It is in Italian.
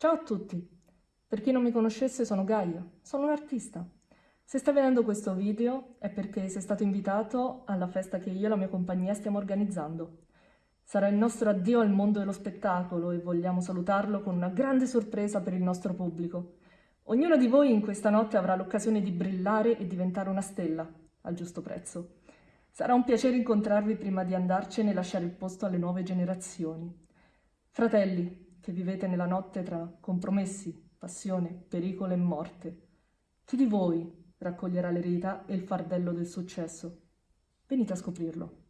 Ciao a tutti! Per chi non mi conoscesse sono Gaia, sono un artista. Se stai vedendo questo video è perché sei stato invitato alla festa che io e la mia compagnia stiamo organizzando. Sarà il nostro addio al mondo dello spettacolo e vogliamo salutarlo con una grande sorpresa per il nostro pubblico. Ognuno di voi in questa notte avrà l'occasione di brillare e diventare una stella, al giusto prezzo. Sarà un piacere incontrarvi prima di andarcene e lasciare il posto alle nuove generazioni. Fratelli, che vivete nella notte tra compromessi, passione, pericolo e morte. Chi di voi raccoglierà l'eredità e il fardello del successo? Venite a scoprirlo.